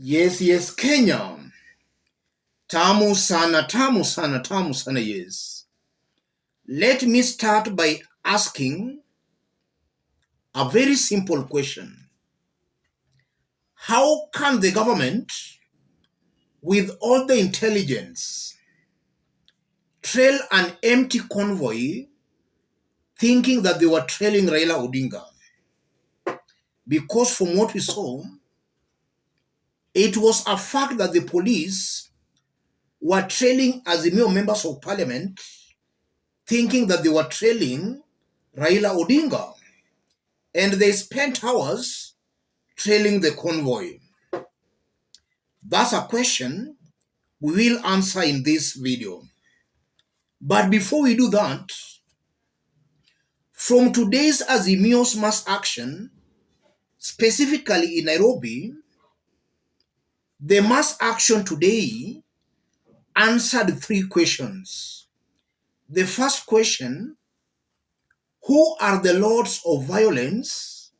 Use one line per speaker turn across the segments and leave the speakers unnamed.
Yes, yes, Kenya. Tamu sana, tamu sana, tamu sana, yes. Let me start by asking a very simple question. How can the government, with all the intelligence, trail an empty convoy thinking that they were trailing Raila Odinga? Because from what we saw, it was a fact that the police were trailing Azimio members of parliament thinking that they were trailing Raila Odinga. And they spent hours trailing the convoy. That's a question we will answer in this video. But before we do that, from today's Azimio's mass action, specifically in Nairobi, the mass action today answered three questions. The first question Who are the lords of violence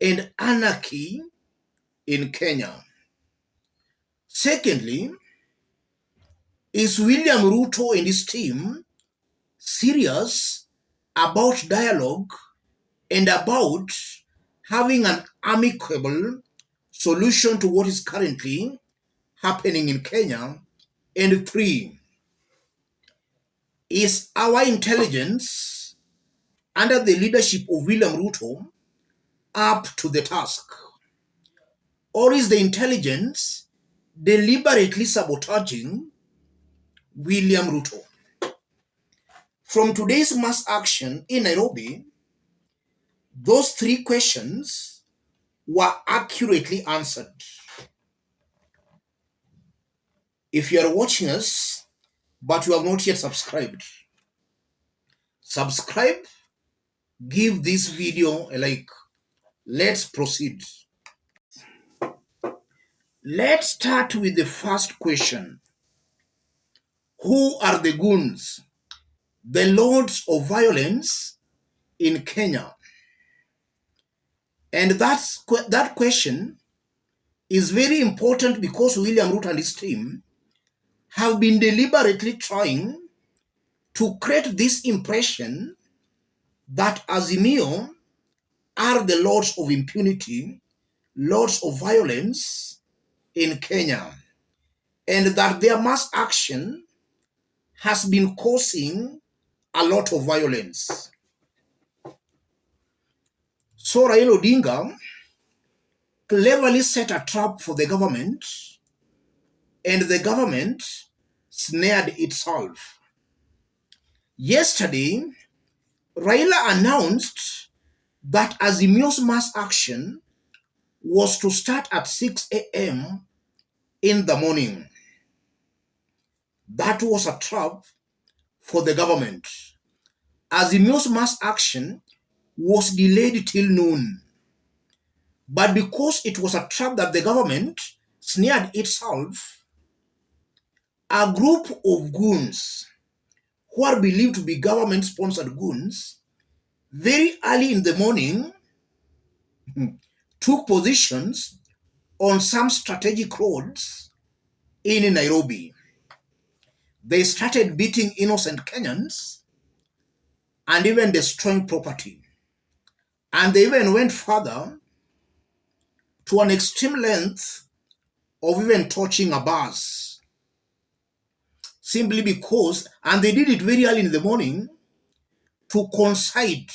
and anarchy in Kenya? Secondly, is William Ruto and his team serious about dialogue and about having an amicable solution to what is currently happening in Kenya? And three, is our intelligence under the leadership of William Ruto up to the task? Or is the intelligence deliberately sabotaging William Ruto? From today's mass action in Nairobi, those three questions were accurately answered. If you are watching us, but you have not yet subscribed, subscribe, give this video a like. Let's proceed. Let's start with the first question. Who are the goons, the lords of violence in Kenya? And that's, that question is very important because William Ruto and his team have been deliberately trying to create this impression that Azimio are the lords of impunity, lords of violence in Kenya, and that their mass action has been causing a lot of violence. So Raila Odinga cleverly set a trap for the government, and the government snared itself. Yesterday, Raila announced that Azimio's mass action was to start at 6 a.m. in the morning. That was a trap for the government. Azimio's mass action was delayed till noon. But because it was a trap that the government snared itself, a group of goons who are believed to be government sponsored goons very early in the morning took positions on some strategic roads in Nairobi. They started beating innocent Kenyans and even destroying property. And they even went further to an extreme length of even touching a bus. Simply because, and they did it very early in the morning to coincide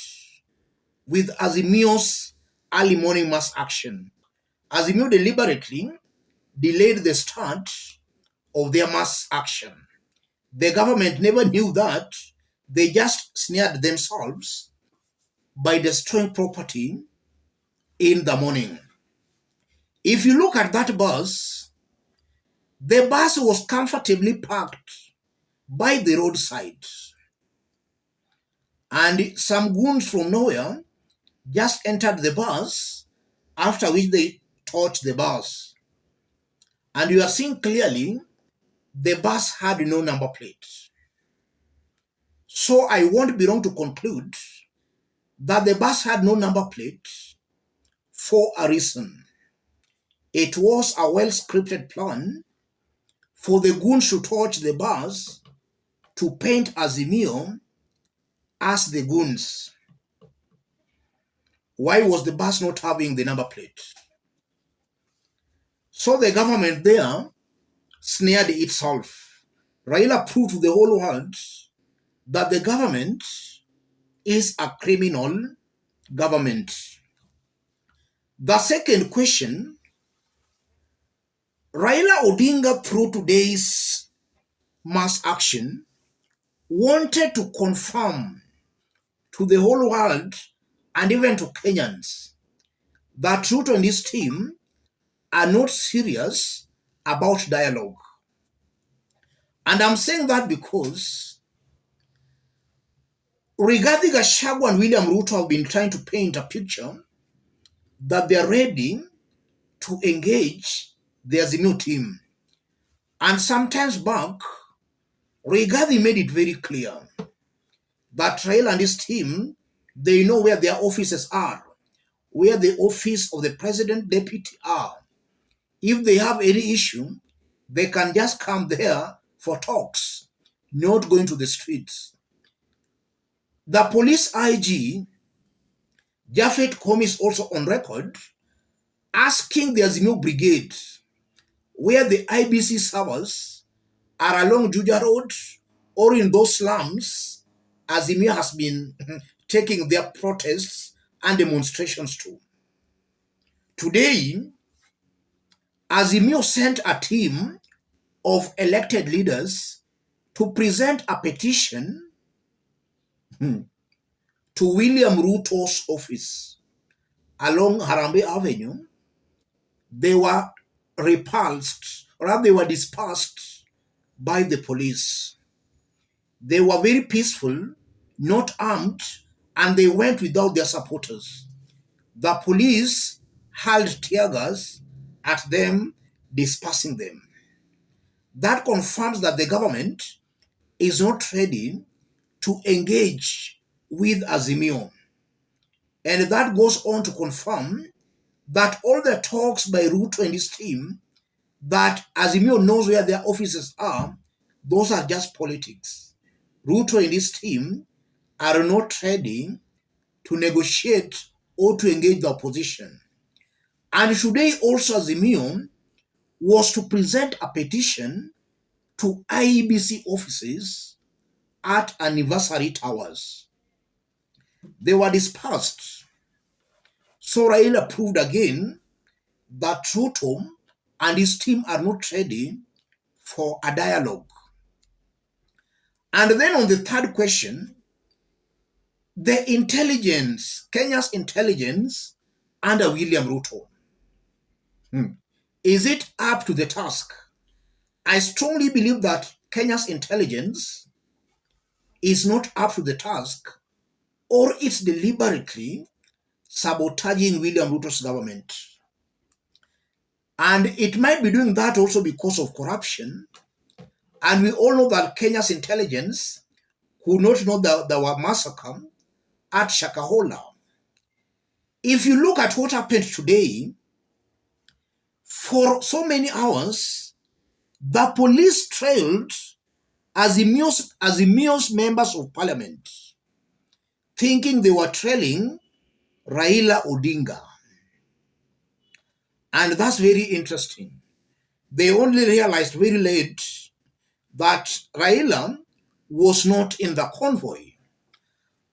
with Azimio's early morning mass action. Azimio deliberately delayed the start of their mass action. The government never knew that. They just snared themselves by destroying property in the morning. If you look at that bus, the bus was comfortably parked by the roadside. And some goons from nowhere just entered the bus, after which they torched the bus. And you are seeing clearly the bus had no number plate. So I won't be wrong to conclude that the bus had no number plate for a reason. It was a well scripted plan for the goons to torch the bus to paint Azimio as the goons. Why was the bus not having the number plate? So the government there snared itself. Raila proved to the whole world that the government is a criminal government. The second question Raila Odinga, through today's mass action, wanted to confirm to the whole world and even to Kenyans that Ruto and his team are not serious about dialogue. And I'm saying that because Rigathi Gachagua and William Ruto have been trying to paint a picture that they're ready to engage their new team. And sometimes back, Rigathi made it very clear that Raila and his team, they know where their offices are, where the office of the president deputy are. If they have any issue, they can just come there for talks, not going to the streets. The police IG Japhet Koome is also on record asking the Azimio Brigade where the IEBC servers are along Juja Road or in those slums Azimio has been taking their protests and demonstrations to. Today, Azimio sent a team of elected leaders to present a petition Hmm. to William Ruto's office along Harambee Avenue, they were repulsed, or they were dispersed by the police. They were very peaceful, not armed, and they went without their supporters. The police hurled tear gas at them, dispersing them. That confirms that the government is not ready to engage with Azimio. And that goes on to confirm that all the talks by Ruto and his team that Azimio knows where their offices are, those are just politics. Ruto and his team are not ready to negotiate or to engage the opposition. And today also Azimio was to present a petition to IEBC offices at anniversary towers. They were dispersed. So Raila proved again that Ruto and his team are not ready for a dialogue. And then on the third question, the intelligence, Kenya's intelligence under William Ruto, hmm. is it up to the task? I strongly believe that Kenya's intelligence is not up to the task or it's deliberately sabotaging William Ruto's government. And it might be doing that also because of corruption. And we all know that Kenya's intelligence could not know that there were massacre at Shakahola. If you look at what happened today, for so many hours, the police trailed Azimio's, Azimio's members of parliament thinking they were trailing Raila Odinga. And that's very interesting. They only realized very late that Raila was not in the convoy.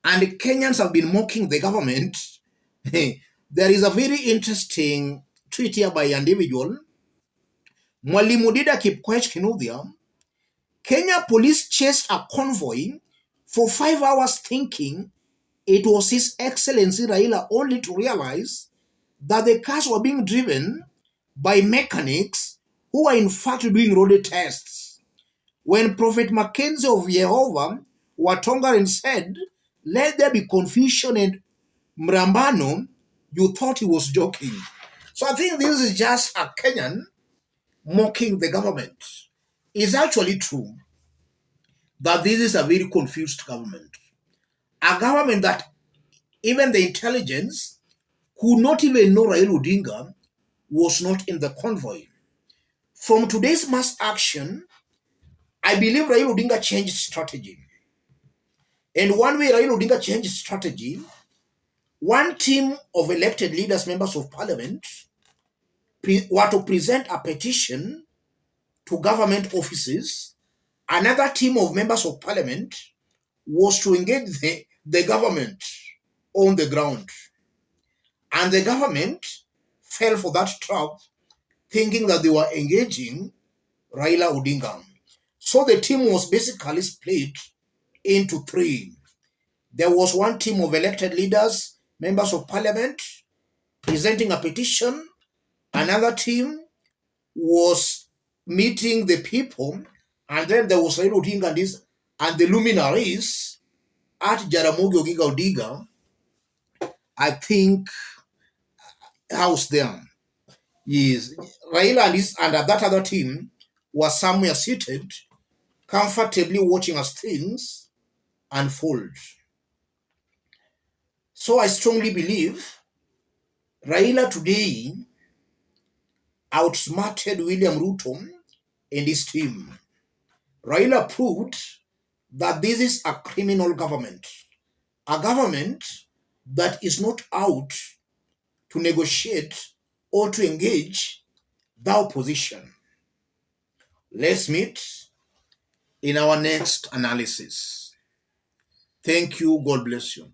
And Kenyans have been mocking the government. there is a very interesting tweet here by an individual. Mwalimu Kipkoech Kinuthia, Kenya police chased a convoy for five hours thinking it was His Excellency Raila only to realize that the cars were being driven by mechanics who were in fact doing road tests. When Prophet Mackenzie of Jehovah Watongaren said, Let there be confusion and mrambano, you thought he was joking. So I think this is just a Kenyan mocking the government. It's actually true that this is a very confused government a government that even the intelligence could not even know Raila Odinga was not in the convoy. From today's mass action, I believe Raila Odinga changed strategy. And one way Raila Odinga changed strategy, one team of elected leaders, members of parliament, were to present a petition to government offices. Another team of members of parliament was to engage the, the government on the ground. And the government fell for that trap, thinking that they were engaging Raila Odinga. So the team was basically split into three. There was one team of elected leaders, members of parliament, presenting a petition. Another team was meeting the people, and then there was Raila Odinga and, his, and the luminaries at Jaramogi Oginga Odinga. I think house there is Raila and, his, and that other team was somewhere seated, comfortably watching as things unfold. So I strongly believe Raila today outsmarted William Ruto hmm, and his team. Raila proved that this is a criminal government, a government that is not out to negotiate or to engage the opposition. Let's meet in our next analysis. Thank you. God bless you.